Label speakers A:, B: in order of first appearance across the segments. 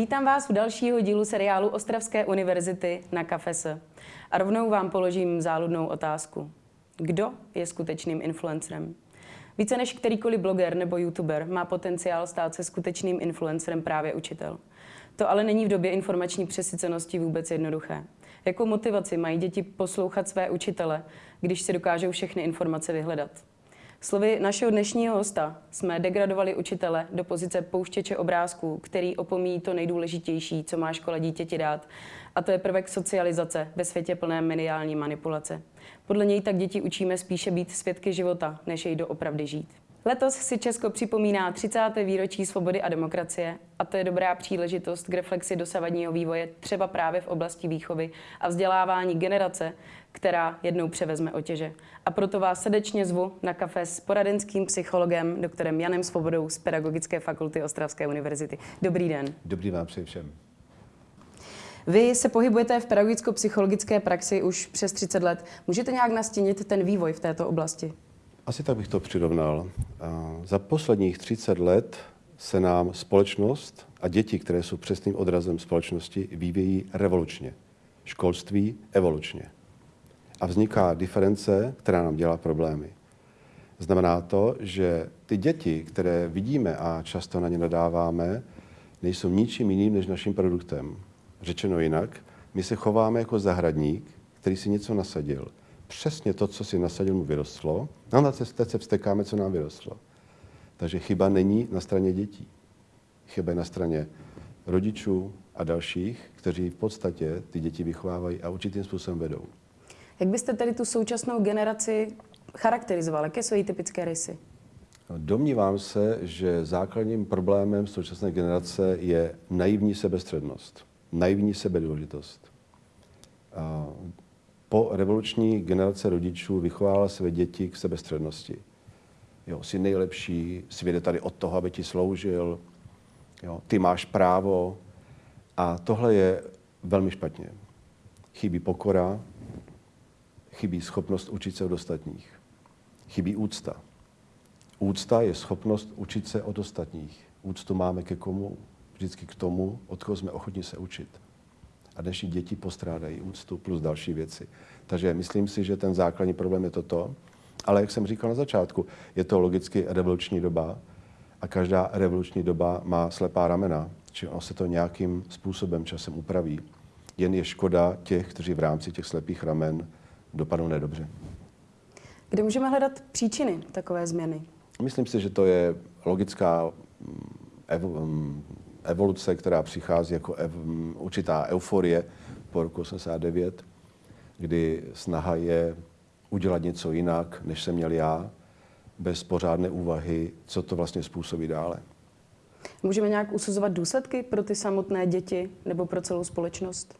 A: Vítám vás u dalšího dílu seriálu Ostravské univerzity na Kafese. A rovnou vám položím záludnou otázku. Kdo je skutečným influencerem? Více než kterýkoliv bloger nebo youtuber má potenciál stát se skutečným influencerem právě učitel. To ale není v době informační přesycenosti vůbec jednoduché. Jakou motivaci mají děti poslouchat své učitele, když si dokážou všechny informace vyhledat? Slovy našeho dnešního hosta jsme degradovali učitele do pozice pouštěče obrázků, který opomíjí to nejdůležitější, co má škola dítěti dát, a to je prvek socializace ve světě plné mediální manipulace. Podle něj tak děti učíme spíše být svědky života, než jej doopravdy žít. Letos si Česko připomíná 30. výročí svobody a demokracie a to je dobrá příležitost k reflexi dosavadního vývoje třeba právě v oblasti výchovy a vzdělávání generace, která jednou převezme otěže. A proto vás srdečně zvu na kafe s poradenským psychologem, doktorem Janem Svobodou z Pedagogické fakulty Ostravské univerzity. Dobrý den.
B: Dobrý vám přeji všem.
A: Vy se pohybujete v pedagogicko-psychologické praxi už přes 30 let. Můžete nějak nastínit ten vývoj v této oblasti?
B: Asi tak bych to přirovnal. Za posledních 30 let se nám společnost a děti, které jsou přesným odrazem společnosti, vyvíjí revolučně. Školství evolučně. A vzniká diference, která nám dělá problémy. Znamená to, že ty děti, které vidíme a často na ně nadáváme, nejsou ničím jiným než naším produktem. Řečeno jinak, my se chováme jako zahradník, který si něco nasadil – přesně to, co si nasadil, mu vyrostlo. No a teď se vstekáme, co nám vyrostlo. Takže chyba není na straně dětí. Chyba je na straně rodičů a dalších, kteří v podstatě ty děti vychovávají a určitým způsobem vedou.
A: Jak byste tedy tu současnou generaci charakterizoval? Jaké jsou její typické rysy?
B: Domnívám se, že základním problémem současné generace je naivní sebestřednost, naivní sebedůležitost po revoluční generace rodičů vychovala své děti k sebestřednosti. Jo, jsi nejlepší, svět je tady od toho, aby ti sloužil, jo, ty máš právo. A tohle je velmi špatně. Chybí pokora, chybí schopnost učit se od ostatních. Chybí úcta. Úcta je schopnost učit se od ostatních. Úctu máme ke komu? Vždycky k tomu, od koho jsme ochotni se učit a dnešní děti postrádají úctu plus další věci. Takže myslím si, že ten základní problém je toto. Ale jak jsem říkal na začátku, je to logicky revoluční doba a každá revoluční doba má slepá ramena, či ono se to nějakým způsobem časem upraví. Jen je škoda těch, kteří v rámci těch slepých ramen dopadnou nedobře.
A: Kde můžeme hledat příčiny takové změny?
B: Myslím si, že to je logická mm, evoluce, která přichází jako ev, určitá euforie po roku 89, kdy snaha je udělat něco jinak, než jsem měl já, bez pořádné úvahy, co to vlastně způsobí dále.
A: Můžeme nějak usuzovat důsledky pro ty samotné děti nebo pro celou společnost?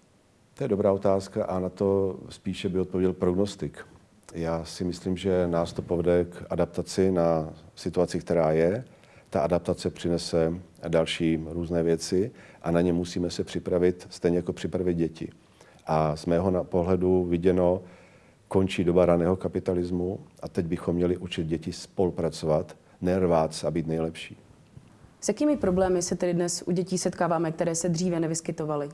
B: To je dobrá otázka a na to spíše by odpověděl prognostik. Já si myslím, že nás to povede k adaptaci na situaci, která je ta adaptace přinese další různé věci a na ně musíme se připravit, stejně jako připravit děti. A z mého pohledu viděno, končí doba raného kapitalismu a teď bychom měli učit děti spolupracovat, nervát a být nejlepší.
A: S jakými problémy se tedy dnes u dětí setkáváme, které se dříve nevyskytovaly?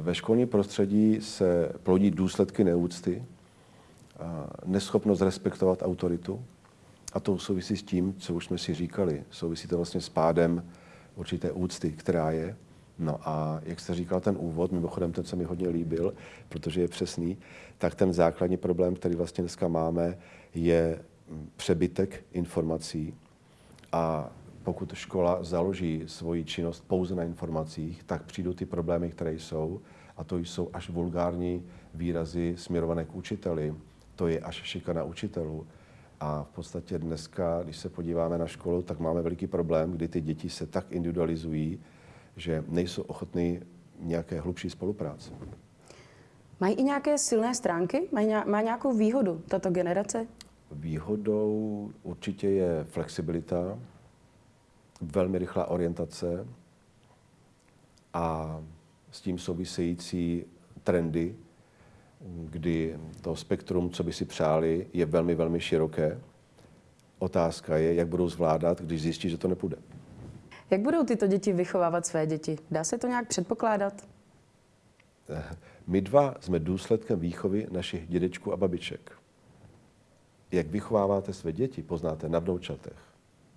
B: Ve školním prostředí se plodí důsledky neúcty, neschopnost respektovat autoritu, a to souvisí s tím, co už jsme si říkali. Souvisí to vlastně s pádem určité úcty, která je. No a jak jste říkal ten úvod, mimochodem ten se mi hodně líbil, protože je přesný, tak ten základní problém, který vlastně dneska máme, je přebytek informací a pokud škola založí svoji činnost pouze na informacích, tak přijdou ty problémy, které jsou, a to jsou až vulgární výrazy směrované k učiteli, to je až šikana učitelů, a v podstatě dneska, když se podíváme na školu, tak máme veliký problém, kdy ty děti se tak individualizují, že nejsou ochotní nějaké hlubší spolupráce.
A: Mají i nějaké silné stránky? Má nějakou výhodu tato generace?
B: Výhodou určitě je flexibilita, velmi rychlá orientace a s tím související trendy, kdy to spektrum, co by si přáli, je velmi, velmi široké. Otázka je, jak budou zvládat, když zjistí, že to nepůjde.
A: Jak budou tyto děti vychovávat své děti? Dá se to nějak předpokládat?
B: My dva jsme důsledkem výchovy našich dědečků a babiček. Jak vychováváte své děti, poznáte na vnoučatech.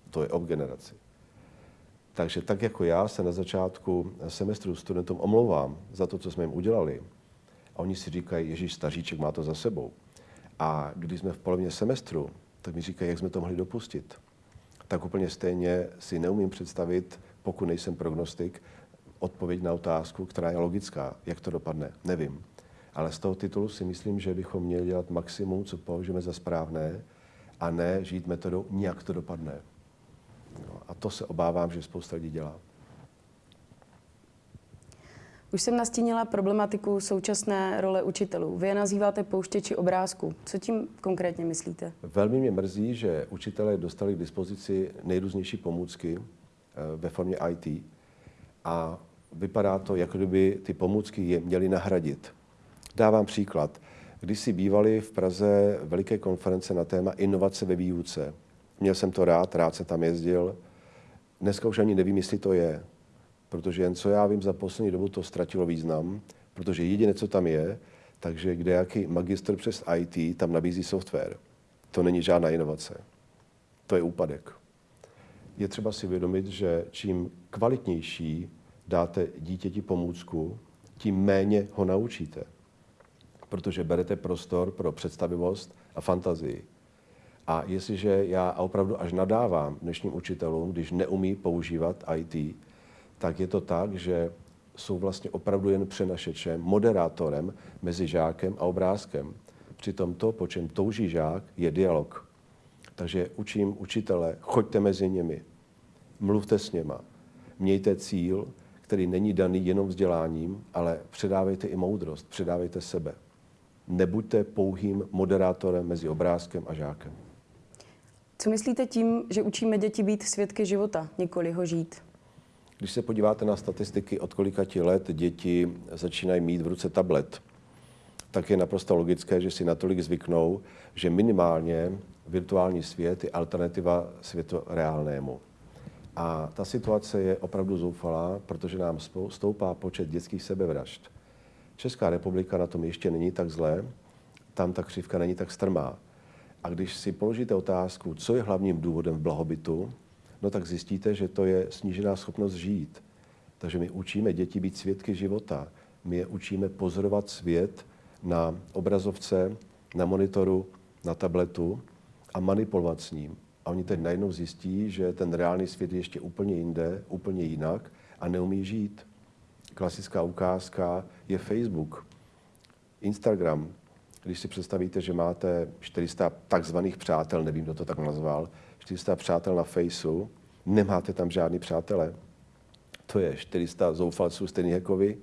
B: To je ob generaci. Takže tak jako já se na začátku semestru studentům omlouvám za to, co jsme jim udělali, a oni si říkají, Ježíš, staříček má to za sebou. A když jsme v polovině semestru, tak mi říkají, jak jsme to mohli dopustit. Tak úplně stejně si neumím představit, pokud nejsem prognostik, odpověď na otázku, která je logická. Jak to dopadne? Nevím. Ale z toho titulu si myslím, že bychom měli dělat maximum, co považujeme za správné, a ne žít metodou, nějak to dopadne. No, a to se obávám, že spousta lidí dělá.
A: Už jsem nastínila problematiku současné role učitelů. Vy je nazýváte pouštěči obrázku. Co tím konkrétně myslíte?
B: Velmi mě mrzí, že učitelé dostali k dispozici nejrůznější pomůcky eh, ve formě IT a vypadá to, jako kdyby ty pomůcky je měly nahradit. Dávám příklad. Když si bývali v Praze veliké konference na téma inovace ve výuce, měl jsem to rád, rád se tam jezdil. Dneska už ani nevím, jestli to je, protože jen co já vím, za poslední dobu to ztratilo význam, protože jediné, co tam je, takže kde jaký magistr přes IT tam nabízí software. To není žádná inovace. To je úpadek. Je třeba si vědomit, že čím kvalitnější dáte dítěti pomůcku, tím méně ho naučíte. Protože berete prostor pro představivost a fantazii. A jestliže já opravdu až nadávám dnešním učitelům, když neumí používat IT, tak je to tak, že jsou vlastně opravdu jen přenašečem, moderátorem mezi žákem a obrázkem. Přitom to, po čem touží žák, je dialog. Takže učím učitele, choďte mezi nimi, mluvte s něma, mějte cíl, který není daný jenom vzděláním, ale předávejte i moudrost, předávejte sebe. Nebuďte pouhým moderátorem mezi obrázkem a žákem.
A: Co myslíte tím, že učíme děti být svědky života, nikoli ho žít?
B: Když se podíváte na statistiky, od kolika ti let děti začínají mít v ruce tablet, tak je naprosto logické, že si natolik zvyknou, že minimálně virtuální svět je alternativa světu reálnému. A ta situace je opravdu zoufalá, protože nám stoupá počet dětských sebevražd. Česká republika na tom ještě není tak zlé, tam ta křivka není tak strmá. A když si položíte otázku, co je hlavním důvodem blahobytu, no tak zjistíte, že to je snížená schopnost žít. Takže my učíme děti být svědky života. My je učíme pozorovat svět na obrazovce, na monitoru, na tabletu a manipulovat s ním. A oni teď najednou zjistí, že ten reálný svět je ještě úplně jinde, úplně jinak a neumí žít. Klasická ukázka je Facebook, Instagram. Když si představíte, že máte 400 takzvaných přátel, nevím, kdo to tak nazval, 400 přátel na Faceu, nemáte tam žádný přátelé. To je 400 zoufalců stejných jako vy.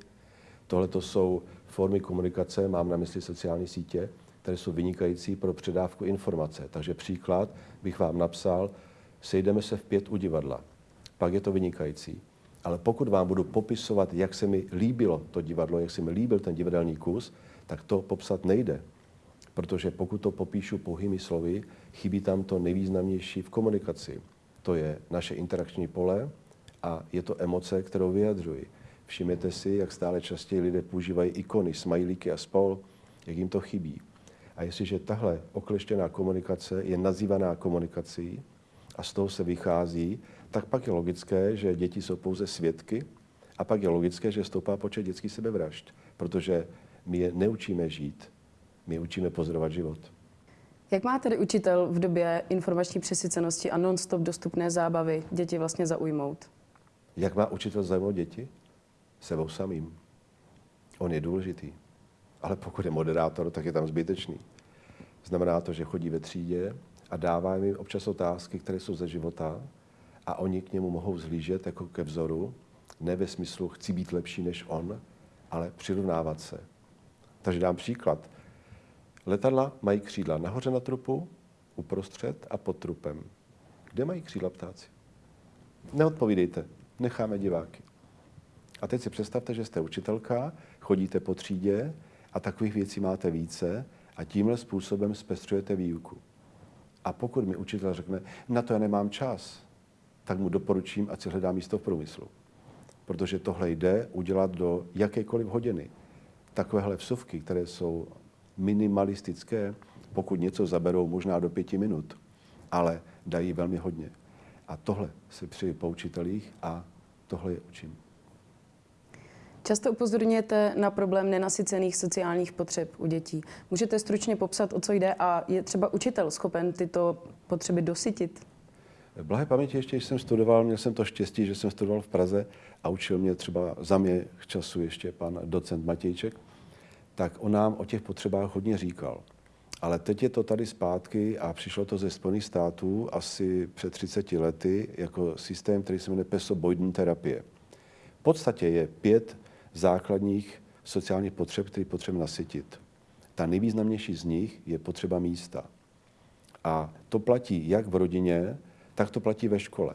B: Tohle to jsou formy komunikace, mám na mysli sociální sítě, které jsou vynikající pro předávku informace. Takže příklad bych vám napsal, sejdeme se v pět u divadla. Pak je to vynikající. Ale pokud vám budu popisovat, jak se mi líbilo to divadlo, jak se mi líbil ten divadelní kus, tak to popsat nejde. Protože pokud to popíšu pouhými slovy, chybí tam to nejvýznamnější v komunikaci. To je naše interakční pole a je to emoce, kterou vyjadřuji. Všimněte si, jak stále častěji lidé používají ikony, smajlíky a spol, jak jim to chybí. A jestliže tahle okleštěná komunikace je nazývaná komunikací a z toho se vychází, tak pak je logické, že děti jsou pouze svědky a pak je logické, že stoupá počet dětských sebevražd, protože my je neučíme žít, my učíme pozorovat život.
A: Jak má tedy učitel v době informační přesycenosti a non-stop dostupné zábavy děti vlastně zaujmout?
B: Jak má učitel zaujmout děti? Sebou samým. On je důležitý. Ale pokud je moderátor, tak je tam zbytečný. Znamená to, že chodí ve třídě a dává jim občas otázky, které jsou ze života a oni k němu mohou zhlížet jako ke vzoru, ne ve smyslu chci být lepší než on, ale přirovnávat se. Takže dám příklad. Letadla mají křídla nahoře na trupu, uprostřed a pod trupem. Kde mají křídla ptáci? Neodpovídejte, necháme diváky. A teď si představte, že jste učitelka, chodíte po třídě a takových věcí máte více a tímhle způsobem zpestřujete výuku. A pokud mi učitel řekne, na to já nemám čas, tak mu doporučím, ať si hledá místo v průmyslu. Protože tohle jde udělat do jakékoliv hodiny. Takovéhle vsuvky, které jsou minimalistické, pokud něco zaberou možná do pěti minut, ale dají velmi hodně. A tohle si při po učitelích a tohle je učím.
A: Často upozorňujete na problém nenasycených sociálních potřeb u dětí. Můžete stručně popsat, o co jde a je třeba učitel schopen tyto potřeby dosytit?
B: Blahé paměti ještě, když jsem studoval, měl jsem to štěstí, že jsem studoval v Praze a učil mě třeba za mě času ještě pan docent Matějček, tak on nám o těch potřebách hodně říkal. Ale teď je to tady zpátky a přišlo to ze Spojených států asi před 30 lety jako systém, který se jmenuje pesoboidní terapie. V podstatě je pět základních sociálních potřeb, které potřebujeme nasytit. Ta nejvýznamnější z nich je potřeba místa. A to platí jak v rodině, tak to platí ve škole.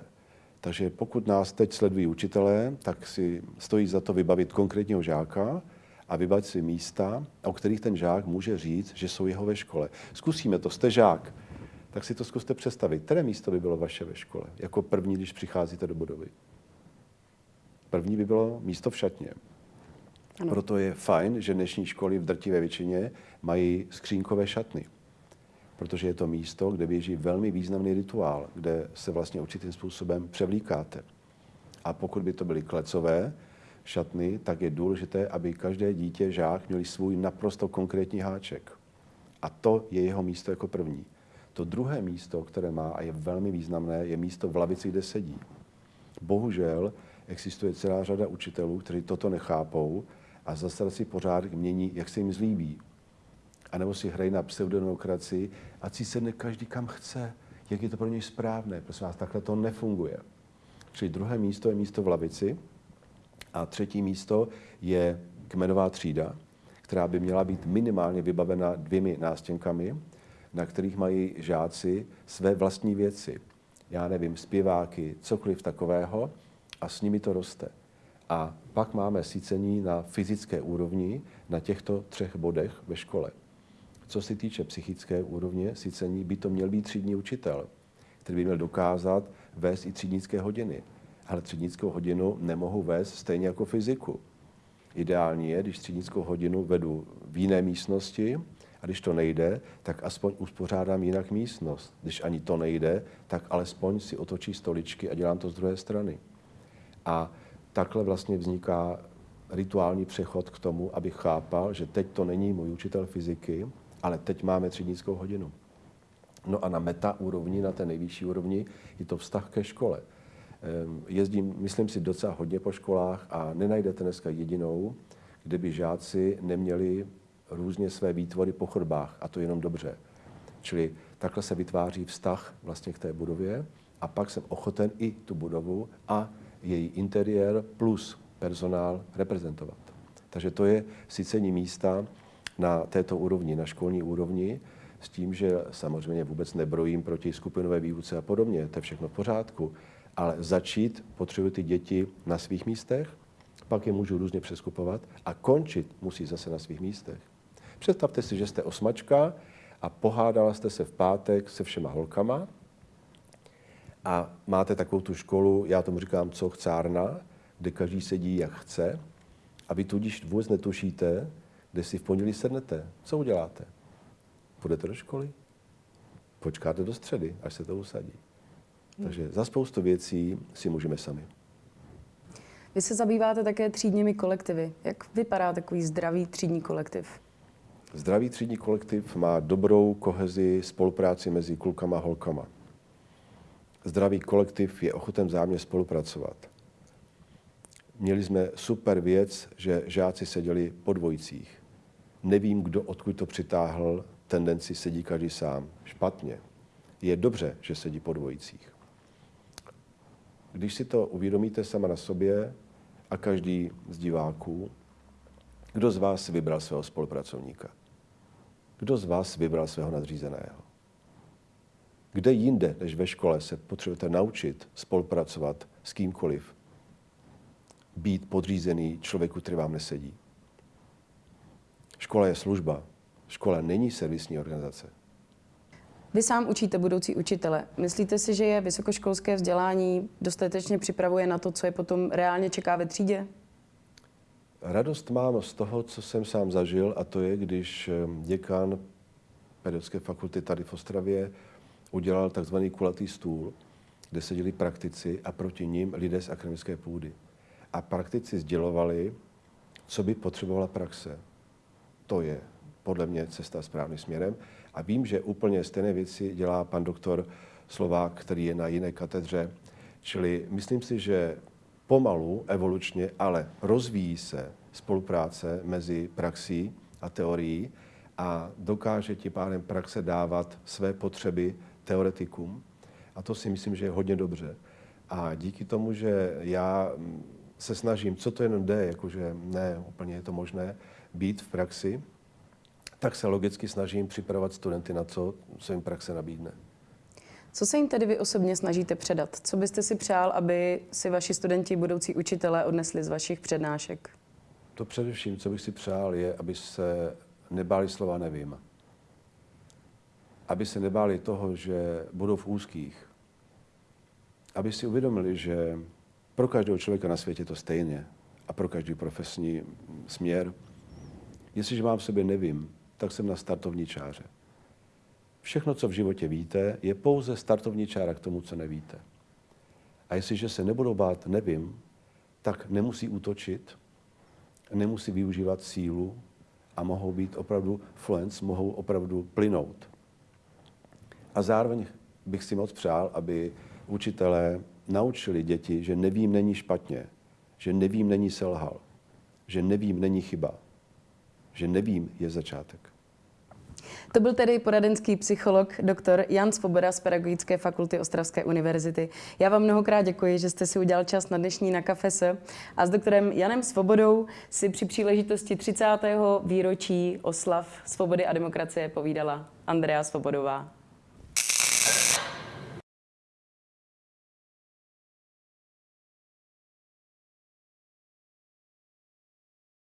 B: Takže pokud nás teď sledují učitelé, tak si stojí za to vybavit konkrétního žáka a vybavit si místa, o kterých ten žák může říct, že jsou jeho ve škole. Zkusíme to, jste žák, tak si to zkuste představit. Které místo by bylo vaše ve škole, jako první, když přicházíte do budovy? První by bylo místo v šatně. Ano. Proto je fajn, že dnešní školy v drtivé většině mají skřínkové šatny. Protože je to místo, kde běží velmi významný rituál, kde se vlastně určitým způsobem převlíkáte. A pokud by to byly klecové šatny, tak je důležité, aby každé dítě, žák měli svůj naprosto konkrétní háček. A to je jeho místo jako první. To druhé místo, které má a je velmi významné, je místo v lavici, kde sedí. Bohužel existuje celá řada učitelů, kteří toto nechápou a zase si pořádek mění, jak se jim zlíbí. A nebo si hrají na pseudodemokracii a si sedne každý kam chce, jak je to pro něj správné. Prosím vás, takhle to nefunguje. Čili druhé místo je místo v lavici a třetí místo je kmenová třída, která by měla být minimálně vybavena dvěmi nástěnkami, na kterých mají žáci své vlastní věci. Já nevím, zpěváky, cokoliv takového a s nimi to roste. A pak máme sícení na fyzické úrovni na těchto třech bodech ve škole. Co se týče psychické úrovně sícení, by to měl být třídní učitel, který by měl dokázat vést i třídnické hodiny. Ale třídnickou hodinu nemohu vést stejně jako fyziku. Ideální je, když třídnickou hodinu vedu v jiné místnosti a když to nejde, tak aspoň uspořádám jinak místnost. Když ani to nejde, tak alespoň si otočí stoličky a dělám to z druhé strany. A takhle vlastně vzniká rituální přechod k tomu, abych chápal, že teď to není můj učitel fyziky, ale teď máme třídnickou hodinu. No a na meta úrovni, na té nejvyšší úrovni, je to vztah ke škole. Ehm, jezdím, myslím si, docela hodně po školách a nenajdete dneska jedinou, kde by žáci neměli různě své výtvory po chodbách a to jenom dobře. Čili takhle se vytváří vztah vlastně k té budově a pak jsem ochoten i tu budovu a její interiér plus personál reprezentovat. Takže to je sycení místa na této úrovni, na školní úrovni, s tím, že samozřejmě vůbec nebrojím proti skupinové výuce a podobně, to je všechno v pořádku, ale začít potřebují ty děti na svých místech, pak je můžu různě přeskupovat a končit musí zase na svých místech. Představte si, že jste osmačka a pohádala jste se v pátek se všema holkama a máte takovou tu školu, já tomu říkám, co chcárna, kde každý sedí, jak chce, a vy tudíž vůbec netušíte, kde si v pondělí sednete. Co uděláte? Půjdete do školy? Počkáte do středy, až se to usadí. Takže za spoustu věcí si můžeme sami.
A: Vy se zabýváte také třídními kolektivy. Jak vypadá takový zdravý třídní kolektiv?
B: Zdravý třídní kolektiv má dobrou kohezi spolupráci mezi klukama a holkama. Zdravý kolektiv je ochoten zájemně spolupracovat. Měli jsme super věc, že žáci seděli po dvojicích. Nevím, kdo odkud to přitáhl, tendenci sedí každý sám. Špatně. Je dobře, že sedí po dvojicích. Když si to uvědomíte sama na sobě a každý z diváků, kdo z vás vybral svého spolupracovníka? Kdo z vás vybral svého nadřízeného? Kde jinde než ve škole se potřebujete naučit spolupracovat s kýmkoliv? Být podřízený člověku, který vám nesedí. Škola je služba. Škola není servisní organizace.
A: Vy sám učíte budoucí učitele. Myslíte si, že je vysokoškolské vzdělání dostatečně připravuje na to, co je potom reálně čeká ve třídě?
B: Radost mám z toho, co jsem sám zažil, a to je, když děkan pedagogické fakulty tady v Ostravě udělal takzvaný kulatý stůl, kde seděli praktici a proti ním lidé z akademické půdy. A praktici sdělovali, co by potřebovala praxe. To je podle mě cesta správným směrem. A vím, že úplně stejné věci dělá pan doktor Slovák, který je na jiné katedře. Čili myslím si, že pomalu, evolučně, ale rozvíjí se spolupráce mezi praxí a teorií a dokáže tím pádem praxe dávat své potřeby teoretikům. A to si myslím, že je hodně dobře. A díky tomu, že já se snažím, co to jenom jde, jakože ne, úplně je to možné, být v praxi, tak se logicky snažím připravovat studenty na co, co jim praxe nabídne.
A: Co se jim tedy vy osobně snažíte předat? Co byste si přál, aby si vaši studenti, budoucí učitelé odnesli z vašich přednášek?
B: To především, co bych si přál, je, aby se nebáli slova nevím. Aby se nebáli toho, že budou v úzkých. Aby si uvědomili, že pro každého člověka na světě to stejně a pro každý profesní směr. Jestliže mám v sobě nevím, tak jsem na startovní čáře. Všechno, co v životě víte, je pouze startovní čára k tomu, co nevíte. A jestliže se nebudou bát nevím, tak nemusí útočit, nemusí využívat sílu a mohou být opravdu fluence, mohou opravdu plynout. A zároveň bych si moc přál, aby učitelé naučili děti, že nevím není špatně, že nevím není selhal, že nevím není chyba, že nevím je začátek.
A: To byl tedy poradenský psycholog doktor Jan Svoboda z Pedagogické fakulty Ostravské univerzity. Já vám mnohokrát děkuji, že jste si udělal čas na dnešní na kafese a s doktorem Janem Svobodou si při příležitosti 30. výročí oslav svobody a demokracie povídala Andrea Svobodová.